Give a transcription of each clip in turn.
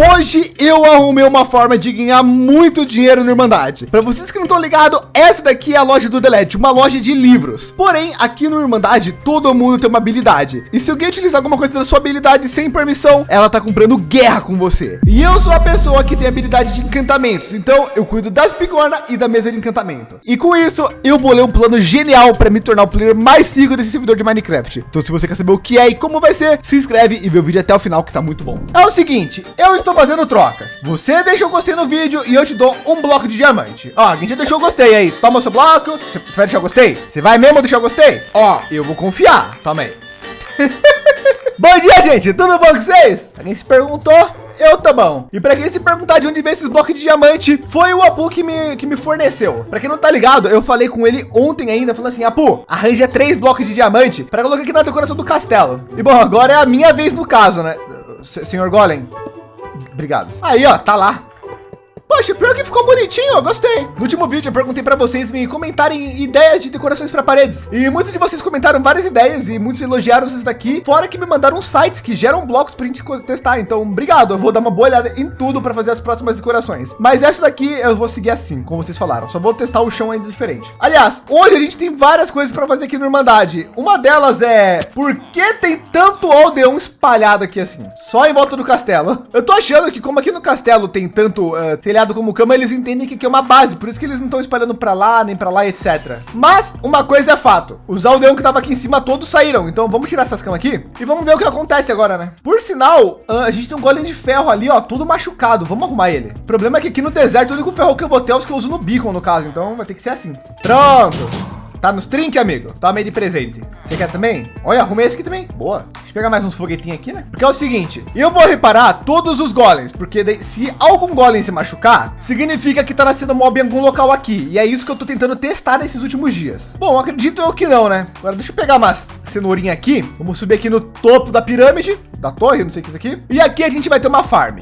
Hoje eu arrumei uma forma de ganhar muito dinheiro no Irmandade. Para vocês que não estão ligados, essa daqui é a loja do Delete, uma loja de livros. Porém, aqui no Irmandade, todo mundo tem uma habilidade. E se alguém utilizar alguma coisa da sua habilidade sem permissão, ela tá comprando guerra com você. E eu sou a pessoa que tem habilidade de encantamentos. Então eu cuido das bigorna e da mesa de encantamento. E com isso, eu bolei um plano genial para me tornar o player mais rico desse servidor de Minecraft. Então se você quer saber o que é e como vai ser, se inscreve e vê o vídeo até o final que tá muito bom. É o seguinte, eu estou fazendo trocas. Você deixa o gostei no vídeo e eu te dou um bloco de diamante. Ó, quem já deixou o gostei aí, toma o seu bloco. Você vai deixar o gostei? Você vai mesmo deixar o gostei? Ó, eu vou confiar. Toma aí. bom dia, gente. Tudo bom com vocês? Alguém se perguntou? Eu tá bom. E para quem se perguntar de onde vem esses blocos de diamante, foi o Apu que me, que me forneceu. Para quem não tá ligado, eu falei com ele ontem ainda, falando assim, Apu, arranja três blocos de diamante para colocar aqui na decoração do castelo. E bom, agora é a minha vez no caso, né? Senhor Golem. Obrigado. Aí, ó, tá lá. Poxa, pior que ficou bonitinho, gostei. No último vídeo eu perguntei para vocês me comentarem ideias de decorações para paredes. E muitos de vocês comentaram várias ideias e muitos elogiaram esses daqui. Fora que me mandaram sites que geram blocos para a gente testar. Então, obrigado. Eu vou dar uma boa olhada em tudo para fazer as próximas decorações. Mas essa daqui eu vou seguir assim, como vocês falaram. Só vou testar o chão ainda diferente. Aliás, hoje a gente tem várias coisas para fazer aqui no Irmandade. Uma delas é por que tem tanto aldeão espalhado aqui assim? Só em volta do castelo. Eu tô achando que como aqui no castelo tem tanto uh, como cama, eles entendem que aqui é uma base, por isso que eles não estão espalhando para lá, nem para lá, etc. Mas uma coisa é fato, os aldeão que tava aqui em cima todos saíram, então vamos tirar essas camas aqui e vamos ver o que acontece agora, né? Por sinal, a gente tem um golem de ferro ali, ó, tudo machucado, vamos arrumar ele. O problema é que aqui no deserto o único ferro que eu vou ter é os que eu uso no beacon, no caso, então vai ter que ser assim. Pronto. Tá nos trinques, amigo. Toma aí de presente. Você quer também? Olha, arrumei esse aqui também. Boa. Pegar mais uns foguetinhos aqui, né? Porque é o seguinte, eu vou reparar todos os golems, porque daí, se algum golem se machucar, significa que tá nascendo mob em algum local aqui. E é isso que eu tô tentando testar nesses últimos dias. Bom, acredito eu que não, né? Agora deixa eu pegar umas cenourinha aqui. Vamos subir aqui no topo da pirâmide, da torre, não sei o que é isso aqui. E aqui a gente vai ter uma farm.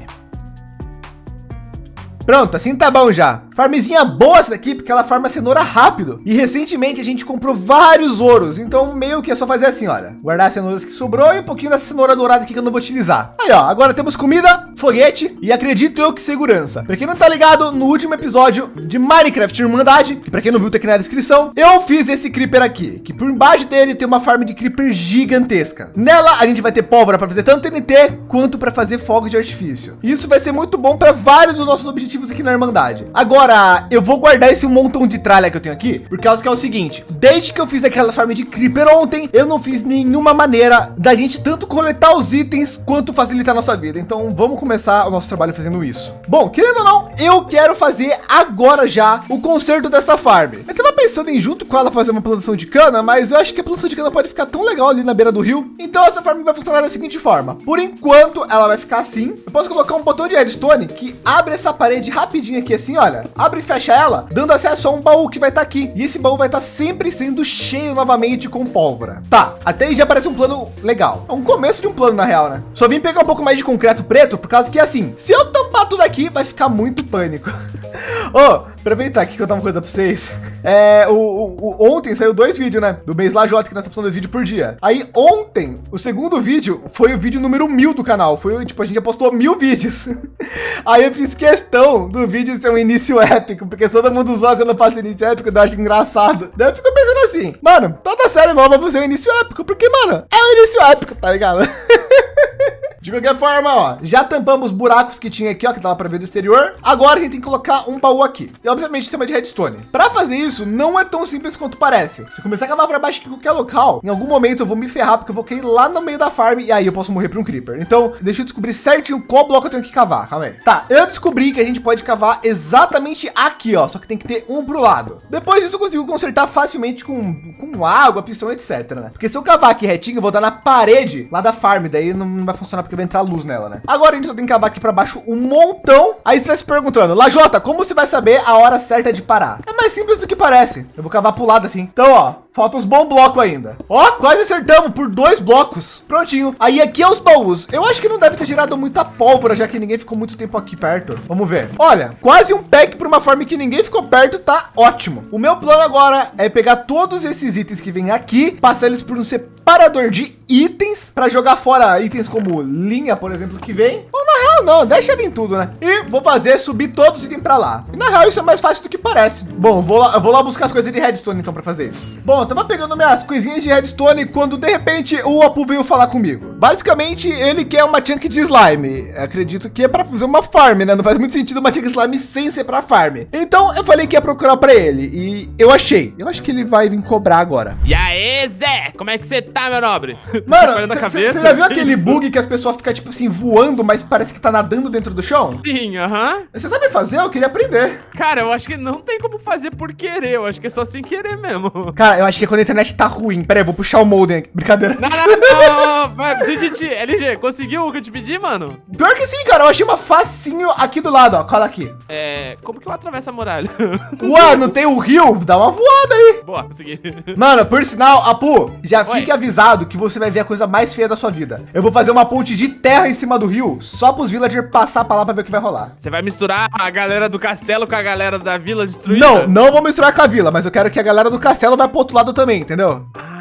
Pronto, assim tá bom já. Farmzinha boa essa daqui, porque ela farma cenoura rápido. E recentemente a gente comprou vários ouros. Então meio que é só fazer assim, olha. Guardar as cenouras que sobrou e um pouquinho dessa cenoura dourada aqui que eu não vou utilizar. Aí, ó. Agora temos comida, foguete e acredito eu que segurança. Para quem não tá ligado, no último episódio de Minecraft Irmandade, que para quem não viu tá aqui na descrição, eu fiz esse creeper aqui, que por embaixo dele tem uma farm de creeper gigantesca. Nela a gente vai ter pólvora para fazer tanto TNT quanto para fazer fogo de artifício. Isso vai ser muito bom para vários dos nossos objetivos aqui na Irmandade. Agora, Agora, eu vou guardar esse montão de tralha que eu tenho aqui, por causa que é o seguinte, desde que eu fiz aquela farm de Creeper ontem, eu não fiz nenhuma maneira da gente tanto coletar os itens, quanto facilitar a nossa vida. Então, vamos começar o nosso trabalho fazendo isso. Bom, querendo ou não, eu quero fazer agora já o conserto dessa farm. Eu tava pensando em junto com ela fazer uma plantação de cana, mas eu acho que a plantação de cana pode ficar tão legal ali na beira do rio. Então, essa farm vai funcionar da seguinte forma. Por enquanto, ela vai ficar assim. Eu posso colocar um botão de redstone que abre essa parede rapidinho aqui assim, olha abre e fecha ela, dando acesso a um baú que vai estar tá aqui. E esse baú vai estar tá sempre sendo cheio novamente com pólvora. Tá, até aí já parece um plano legal. É um começo de um plano na real, né? Só vim pegar um pouco mais de concreto preto, por causa que assim, se eu tampar tudo aqui, vai ficar muito pânico. oh, aproveitar aqui que eu tava uma coisa para vocês. É, o, o, o, ontem saiu dois vídeos, né? Do mês Lajota, que nós estamos dois vídeos por dia. Aí ontem, o segundo vídeo foi o vídeo número mil do canal. Foi tipo, a gente já postou mil vídeos. Aí eu fiz questão do vídeo ser um início épico, porque todo mundo zoa quando eu faço início épico, eu acho engraçado. Daí eu fico pensando assim, mano, toda série nova vai ser um início épico, porque, mano, é um início épico, tá ligado? De qualquer forma, ó, já tampamos buracos que tinha aqui, ó, que dava para ver do exterior. Agora a gente tem que colocar um baú aqui. E obviamente sistema de redstone. Para fazer isso, não é tão simples quanto parece. Se começar a cavar para baixo em qualquer local, em algum momento eu vou me ferrar, porque eu vou cair lá no meio da farm e aí eu posso morrer para um creeper. Então, deixa eu descobrir certinho qual bloco eu tenho que cavar. Calma aí. Tá, eu descobri que a gente pode cavar exatamente aqui, ó, só que tem que ter um pro lado. Depois disso eu consigo consertar facilmente com, com água, pistão, etc, né? Porque se eu cavar aqui retinho, eu vou dar na parede lá da farm, daí não vai funcionar porque vai entrar luz nela, né? Agora a gente só tem que acabar aqui para baixo um montão. Aí você está se perguntando, Lajota, como você vai saber a hora certa de parar? É mais simples do que parece. Eu vou cavar pro lado assim. Então, ó, falta uns bons blocos ainda. Ó, quase acertamos por dois blocos. Prontinho. Aí aqui é os baús. Eu acho que não deve ter gerado muita pólvora, já que ninguém ficou muito tempo aqui perto. Vamos ver. Olha, quase um pack para uma farm que ninguém ficou perto, tá ótimo. O meu plano agora é pegar todos esses itens que vêm aqui, passar eles por um separador de itens para jogar fora itens como linha, por exemplo, que vem. Ou na Não, não, deixa vir tudo, né? E vou fazer subir todos os itens para lá. E na real, isso é mais fácil do que parece. Bom, vou lá, vou lá buscar as coisas de redstone então para fazer isso. Bom, eu tava pegando minhas coisinhas de redstone quando de repente o Apu veio falar comigo. Basicamente, ele quer uma chunk de slime. Acredito que é para fazer uma farm, né? Não faz muito sentido uma chunk de slime sem ser para farm. Então eu falei que ia procurar para ele e eu achei. Eu acho que ele vai vir cobrar agora. E aí, Zé? Como é que você tá, meu nobre? Mano, você já viu aquele bug que as pessoas ficam tipo assim voando, mas parece que tá nadando dentro do chão? Sim, aham. Você sabe fazer? Eu queria aprender. Cara, eu acho que não tem como fazer por querer. Eu acho que é só sem querer mesmo. Cara, eu acho que é quando a internet tá ruim. Pera aí, vou puxar o modem aqui. Brincadeira. Não, não, não. Vai, de LG, conseguiu o que eu te pedi, mano? Pior que sim, cara. Eu achei uma facinho aqui do lado, ó. Cola aqui. É, como que eu atravesso a muralha? Ué, não tem o rio? Dá uma voada aí. Boa, consegui. Mano, por sinal, Apu, já Oi. fique avisado que você vai ver a coisa mais feia da sua vida. Eu vou fazer uma ponte de terra em cima do rio, só pros villagers passar pra lá pra ver o que vai rolar. Você vai misturar a galera do castelo com a galera da vila destruída? Não, não vou misturar com a vila, mas eu quero que a galera do castelo vá pro outro lado também, entendeu? Ah.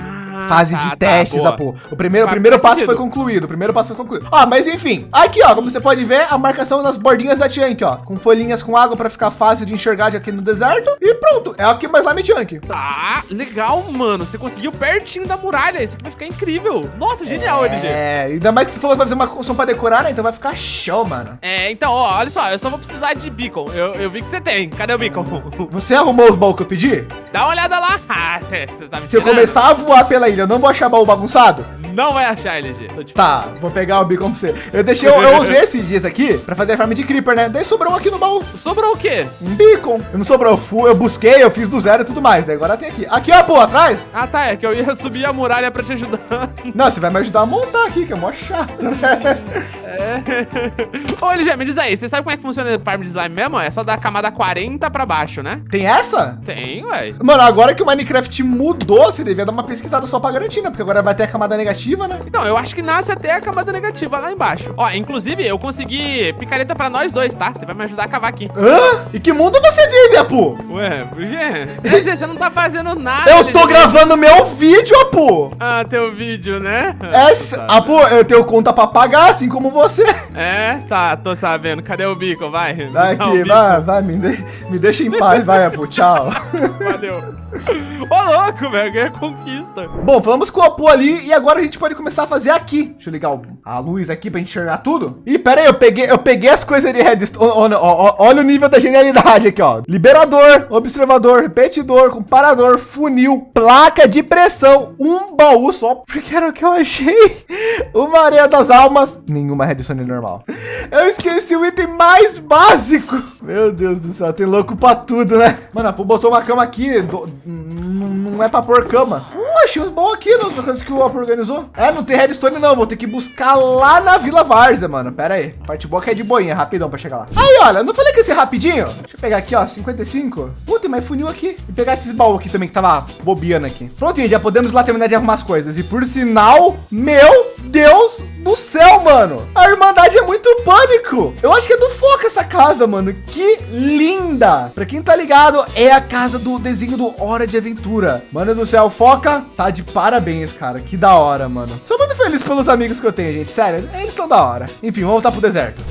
Ah, fase tá, de tá, testes, tá, Apu. O primeiro, o primeiro passo sentido. foi concluído. O primeiro passo foi concluído. Ó, mas enfim. Aqui, ó, como você pode ver, a marcação nas bordinhas da Chunk, ó. Com folhinhas com água para ficar fácil de enxergar de aqui no deserto. E pronto. É aqui mais Slime Chunk. Tá, legal, mano. Você conseguiu pertinho da muralha. Isso aqui vai ficar incrível. Nossa, genial, é, LG. É, ainda mais que você falou que vai fazer uma construção para decorar, né? Então vai ficar show, mano. É, então, ó, olha só. Eu só vou precisar de beacon. Eu, eu vi que você tem. Cadê o beacon? Você arrumou os baús que eu pedi? Dá uma olhada lá. Ah, você tá me Se eu começar a voar pela ilha, eu não vou achar baú bagunçado? Não vai achar, LG. Tá, vou pegar o beacon pra você. Eu deixei, eu, eu usei esses dias aqui pra fazer a farm de creeper, né? Daí sobrou um aqui no baú. Sobrou o quê? Um beacon. Eu não sobrou, eu, fui, eu busquei, eu fiz do zero e tudo mais. Daí agora tem aqui. Aqui, ó, pô, atrás. Ah, tá, é que eu ia subir a muralha pra te ajudar. Não, você vai me ajudar a montar aqui, que é mó chato, né? É. Ô, LG, me diz aí, você sabe como é que funciona o farm de slime mesmo? É só da camada 40 pra baixo, né? Tem essa? Tem, ué. Mano, agora que o Minecraft mudou, você devia dar uma pesquisada só pra garantir, né? Porque agora vai ter a camada negativa, né? Então, eu acho que nasce até a camada negativa lá embaixo. Ó, inclusive, eu consegui picareta pra nós dois, tá? Você vai me ajudar a cavar aqui. Hã? E que mundo você vive, Apu? Ué, por quê? Você não tá fazendo nada. Eu tô gravando meu vídeo, Apu. Ah, teu vídeo, né? É, tá. Apu, eu tenho conta pra pagar, assim como você. É, tá, tô sabendo. Cadê o bico? Vai. Aqui, vai, vai, me, de, me deixa em paz, vai, Apu, tchau. Valeu. Ô, louco, velho, ganha conquista. Bom, falamos com o Apu ali e agora a gente pode começar a fazer aqui. Deixa eu ligar a luz aqui pra enxergar tudo. Ih, pera aí, eu peguei, eu peguei as coisas de redstone. Olha, o nível da genialidade aqui, ó. Liberador, observador, repetidor, comparador, funil, placa de pressão, um baú só, porque era o que eu achei. Uma areia das almas, nenhuma redstone normal. Eu esqueci o item mais básico. Meu Deus do céu, tem louco pra tudo, né? Mano, a Apu botou uma cama aqui, não é pra pôr cama. Achei uns bons aqui nas coisas que o Op organizou. É, não tem redstone não, vou ter que buscar lá na Vila Várzea, mano. Pera aí, parte boa que é de boinha, rapidão pra chegar lá. Aí, olha, não falei que ia ser rapidinho? Deixa eu pegar aqui, ó, 55. Puta, tem mais funil aqui. E pegar esses baús aqui também, que tava bobeando aqui. Pronto, gente, já podemos lá terminar de arrumar as coisas. E por sinal, meu Deus do céu, mano. A Irmandade é muito pânico. Eu acho que é do Foca essa casa, mano. Que linda. Pra quem tá ligado, é a casa do desenho do Hora de Aventura. Mano do céu, Foca tá de parabéns, cara. Que da hora, mano. Sou muito feliz pelos amigos que eu tenho, gente. Sério, eles são da hora. Enfim, vamos voltar pro deserto.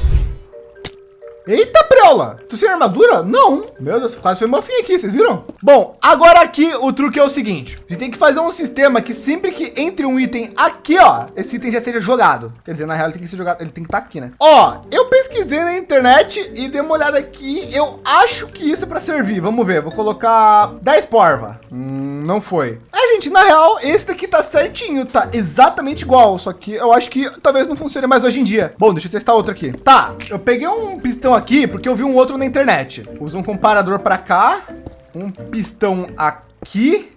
Eita, preola! Tu sem armadura? Não. Meu Deus, quase foi fim aqui, vocês viram? Bom, agora aqui o truque é o seguinte. A gente tem que fazer um sistema que sempre que entre um item aqui, ó, esse item já seja jogado. Quer dizer, na real, ele tem que ser jogado, ele tem que estar tá aqui, né? Ó, eu pesquisei na internet e dei uma olhada aqui. Eu acho que isso é para servir. Vamos ver, vou colocar 10 porva. Hum, não foi. É, gente, na real, esse daqui tá certinho, tá exatamente igual. Só que eu acho que talvez não funcione mais hoje em dia. Bom, deixa eu testar outro aqui. Tá, eu peguei um pistão aqui porque eu vi um outro na internet. Usa um comparador para cá, um pistão aqui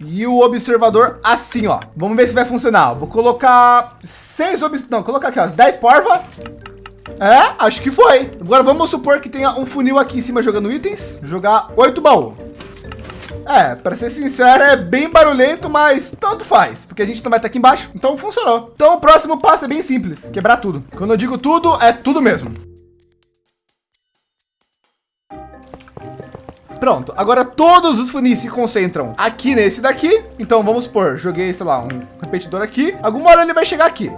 e o observador assim, ó. Vamos ver se vai funcionar. Vou colocar seis obs... Não, colocar aqui, ó, 10 porva. É, acho que foi. Agora vamos supor que tenha um funil aqui em cima jogando itens. Jogar oito baú. É, para ser sincero, é bem barulhento, mas tanto faz, porque a gente vai estar aqui embaixo, então funcionou. Então o próximo passo é bem simples, quebrar tudo. Quando eu digo tudo, é tudo mesmo. Pronto, agora todos os funis se concentram aqui nesse daqui. Então vamos supor, joguei, sei lá, um repetidor aqui. Alguma hora ele vai chegar aqui.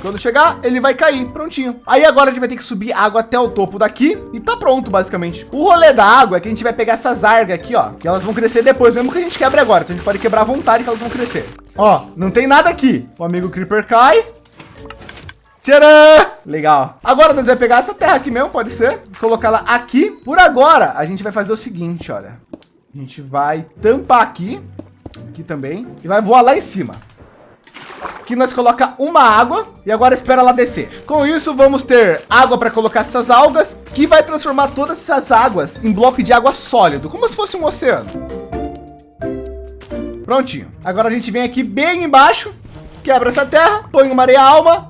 Quando chegar, ele vai cair, prontinho. Aí agora a gente vai ter que subir água até o topo daqui e tá pronto, basicamente. O rolê da água é que a gente vai pegar essas argas aqui, ó, que elas vão crescer depois, mesmo que a gente quebre agora. Então a gente pode quebrar à vontade que elas vão crescer. Ó, não tem nada aqui. O amigo Creeper cai. Tcharam! Legal. Agora nós vamos pegar essa terra aqui mesmo, pode ser. Colocar ela aqui. Por agora, a gente vai fazer o seguinte, olha. A gente vai tampar aqui. Aqui também. E vai voar lá em cima. Aqui nós coloca uma água e agora espera ela descer. Com isso, vamos ter água para colocar essas algas, que vai transformar todas essas águas em bloco de água sólido, como se fosse um oceano. Prontinho. Agora a gente vem aqui bem embaixo, quebra essa terra, põe uma areia alma,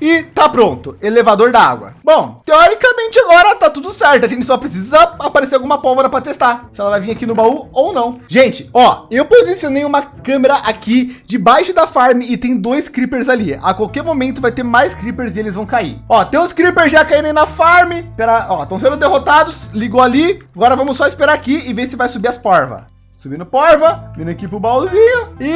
e tá pronto, elevador da água. Bom, teoricamente agora tá tudo certo. A gente só precisa aparecer alguma pólvora para testar se ela vai vir aqui no baú ou não. Gente, ó, eu posicionei uma câmera aqui debaixo da farm e tem dois creepers ali. A qualquer momento vai ter mais creepers e eles vão cair. Ó, tem os creepers já caindo na farm. Pera, ó, estão sendo derrotados. Ligou ali. Agora vamos só esperar aqui e ver se vai subir as porva. Subindo porva, vindo aqui pro baúzinho e...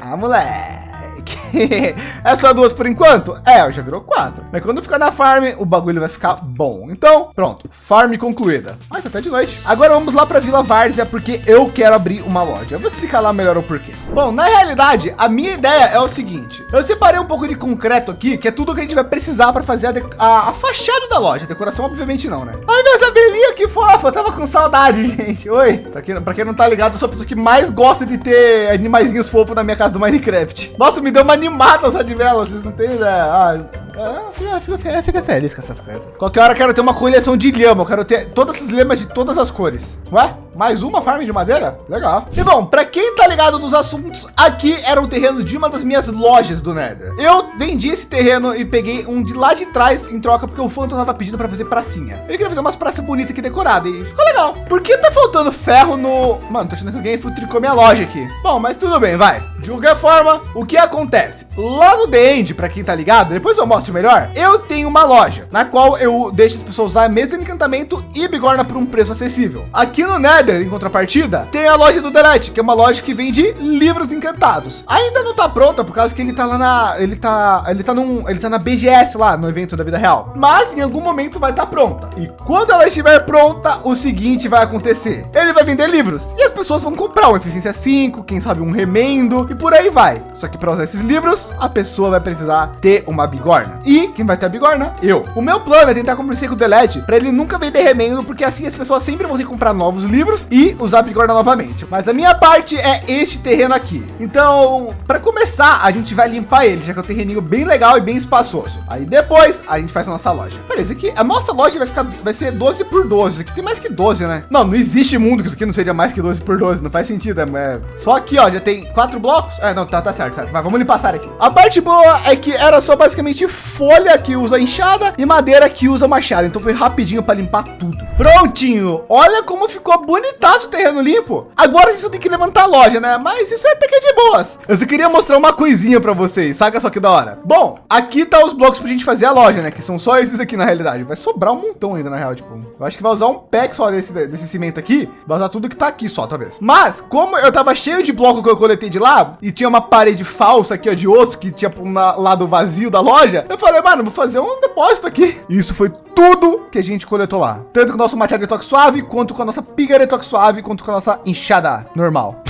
Ah, moleque aqui. é só duas por enquanto? É, já virou quatro. Mas quando ficar na farm, o bagulho vai ficar bom. Então, pronto. Farm concluída. Ai, tá até de noite. Agora vamos lá para Vila Várzea, porque eu quero abrir uma loja. Eu vou explicar lá melhor o porquê. Bom, na realidade, a minha ideia é o seguinte. Eu separei um pouco de concreto aqui, que é tudo que a gente vai precisar para fazer a, a, a, fachada da loja. Decoração, obviamente, não, né? Ai, minha abelhinha, que fofa. Eu tava com saudade, gente. Oi. Pra quem, quem não tá ligado, eu sou a pessoa que mais gosta de ter animaizinhos fofos na minha casa do Minecraft. Nossa, me deu uma animada essa de vela, vocês não têm ideia. Ah, ah, fica, fica, fica, feliz com essas coisas. Qualquer hora eu quero ter uma coleção de lhama. Eu quero ter todas as lhamas de todas as cores. Ué? Mais uma farm de madeira? Legal. E bom, para quem tá ligado nos assuntos, aqui era o terreno de uma das minhas lojas do Nether. Eu vendi esse terreno e peguei um de lá de trás em troca porque o Phantom tava pedindo para fazer pracinha. Ele queria fazer umas praças bonitas aqui decoradas e ficou legal. Por que tá faltando ferro no... Mano, tô achando que alguém futricou minha loja aqui. Bom, mas tudo bem, vai. De qualquer forma, o que acontece? Lá no The End, para quem tá ligado, depois eu mostro melhor, eu tenho uma loja na qual eu deixo as pessoas usar mesmo encantamento e bigorna por um preço acessível. Aqui no Nether, em contrapartida, tem a loja do Delete, que é uma loja que vende livros encantados. Ainda não tá pronta por causa que ele tá lá na, ele tá, ele tá num, ele tá na BGS lá no evento da vida real. Mas em algum momento vai estar tá pronta. E quando ela estiver pronta, o seguinte vai acontecer: ele vai vender livros e as pessoas vão comprar um eficiência 5, quem sabe um remendo e por aí vai. Só que para usar esses livros, a pessoa vai precisar ter uma bigorna. E quem vai ter a bigorna? Eu. O meu plano é tentar conversar com o Delete para ele nunca vender remendo, porque assim as pessoas sempre vão ter que comprar novos livros e usar a bigorna novamente. Mas a minha parte é este terreno aqui. Então, para começar, a gente vai limpar ele, já que é um terreninho bem legal e bem espaçoso. Aí depois a gente faz a nossa loja. Parece que a nossa loja vai ficar, vai ser 12 por 12. Isso aqui tem mais que 12, né? Não, não existe mundo que isso aqui não seria mais que 12 por 12. Não faz sentido. É, é... Só aqui, ó, já tem quatro blocos. É, não, tá, tá certo, certo. Mas vamos limpar essa área aqui. A parte boa é que era só basicamente folha que usa enxada e madeira que usa machado. Então foi rapidinho para limpar tudo. Prontinho. Olha como ficou bonitaço o terreno limpo. Agora a gente só tem que levantar a loja, né? Mas isso é até que é de boas. Eu só queria mostrar uma coisinha para vocês. Saca só que da hora. Bom, aqui tá os blocos pra gente fazer a loja, né? Que são só esses aqui na realidade. Vai sobrar um montão ainda na real, tipo. Eu acho que vai usar um pack só desse, desse cimento aqui. Vai usar tudo que tá aqui só, talvez. Mas, como eu tava cheio de bloco que eu coletei de lá e tinha uma parede falsa aqui, ó, de osso que tinha um lado vazio da loja, eu falei, mano, vou fazer um depósito aqui. E isso foi tudo que a gente coletou lá. Tanto com o nosso machado de toque suave, quanto com a nossa piga de toque suave, quanto com a nossa enxada normal.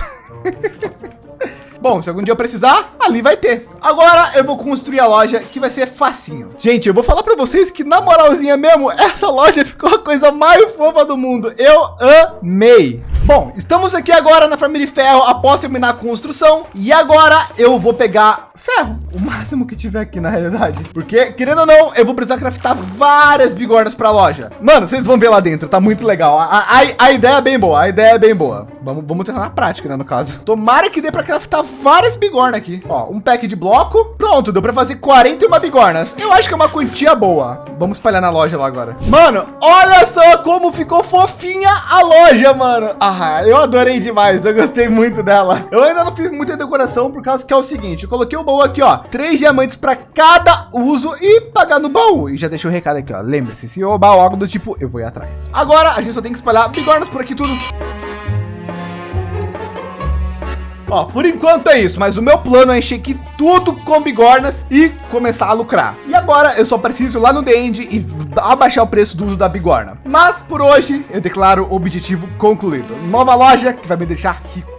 Bom, se algum dia eu precisar, ali vai ter. Agora eu vou construir a loja que vai ser facinho. Gente, eu vou falar para vocês que na moralzinha mesmo, essa loja ficou a coisa mais fofa do mundo. Eu amei. Bom, estamos aqui agora na família Ferro após terminar a construção. E agora eu vou pegar ferro, o máximo que tiver aqui na realidade. Porque, querendo ou não, eu vou precisar craftar várias bigornas para a loja. Mano, vocês vão ver lá dentro, tá muito legal. A, a, a, ideia é bem boa, a ideia é bem boa. Vamos, vamos tentar na prática, né, no caso. Tomara que dê para craftar várias bigornas aqui. Ó, um pack de bloco. Pronto, deu para fazer 41 bigornas. Eu acho que é uma quantia boa. Vamos espalhar na loja lá agora. Mano, olha só como ficou fofinha a loja, mano. Ah, eu adorei demais. Eu gostei muito dela. Eu ainda não fiz muita decoração por causa que é o seguinte. Eu coloquei o baú aqui, ó. Três diamantes para cada uso e pagar no baú. E já deixei o recado aqui, ó. Lembre-se, se roubar algo do tipo, eu vou ir atrás. Agora a gente só tem que espalhar bigornas por aqui tudo. Ó, por enquanto é isso, mas o meu plano é encher aqui tudo com bigornas e começar a lucrar. E agora eu só preciso ir lá no The End e abaixar o preço do uso da bigorna. Mas por hoje eu declaro o objetivo concluído. Nova loja que vai me deixar rico.